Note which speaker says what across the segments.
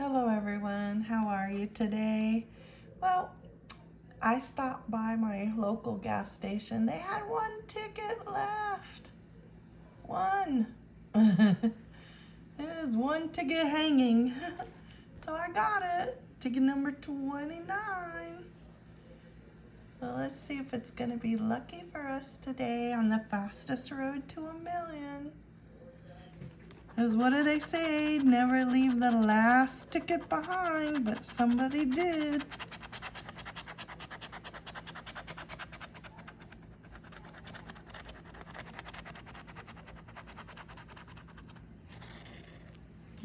Speaker 1: everyone. How are you today? Well, I stopped by my local gas station. They had one ticket left. One. There's one ticket hanging. so I got it. Ticket number 29. Well, let's see if it's going to be lucky for us today on the fastest road to a million. Because what do they say? Never leave the last ticket behind, but somebody did.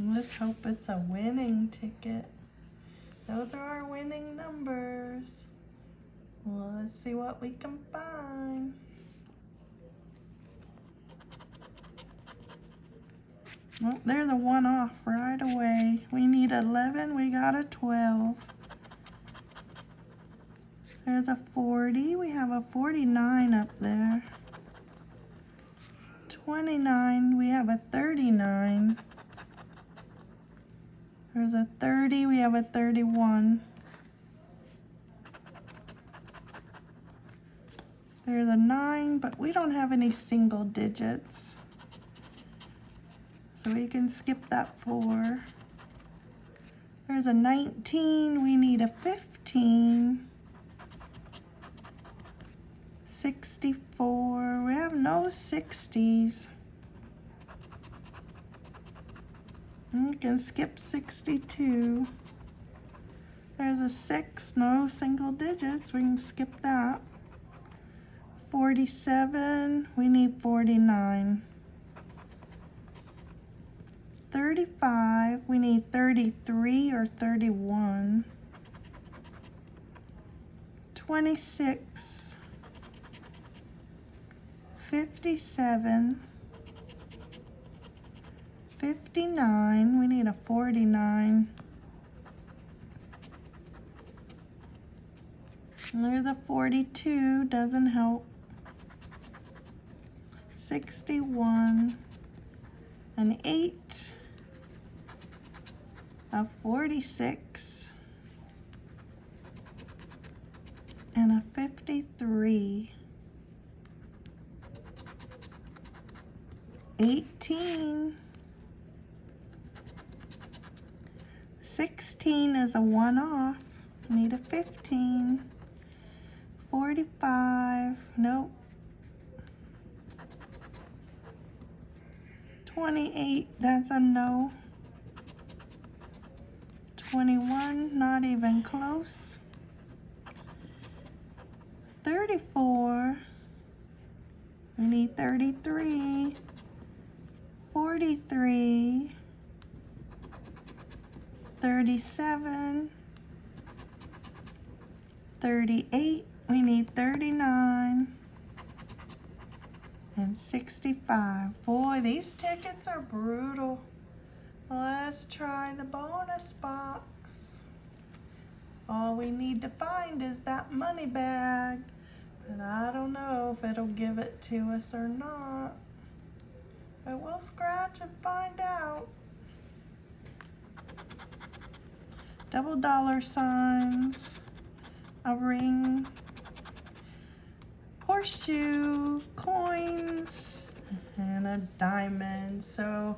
Speaker 1: Let's hope it's a winning ticket. Those are our winning numbers. Well, let's see what we can find. Oh, there's a one off right away. We need 11, we got a 12. There's a 40, we have a 49 up there. 29, we have a 39. There's a 30, we have a 31. There's a 9, but we don't have any single digits. So we can skip that four. There's a 19, we need a 15. 64, we have no 60s. We can skip 62. There's a six, no single digits, we can skip that. 47, we need 49. 35, we need 33 or 31. 26, 57, 59, we need a 49. And there's a 42, doesn't help. 61, an 8, a 46, and a 53. 18. 16 is a one off. Need a 15. 45. Nope. 28. That's a no. 21, not even close. 34, we need 33, 43, 37, 38, we need 39, and 65. Boy, these tickets are brutal. Let's try the bonus box. All we need to find is that money bag. But I don't know if it'll give it to us or not. But we'll scratch and find out. Double dollar signs, a ring, horseshoe, coins, and a diamond. So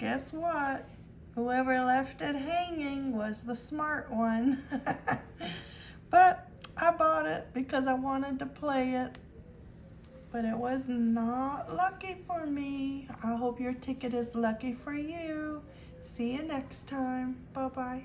Speaker 1: guess what? Whoever left it hanging was the smart one. but I bought it because I wanted to play it. But it was not lucky for me. I hope your ticket is lucky for you. See you next time. Bye-bye.